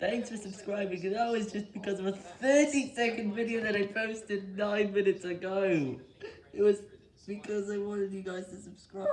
Thanks for subscribing, and that was just because of a 30 second video that I posted 9 minutes ago. It was because I wanted you guys to subscribe.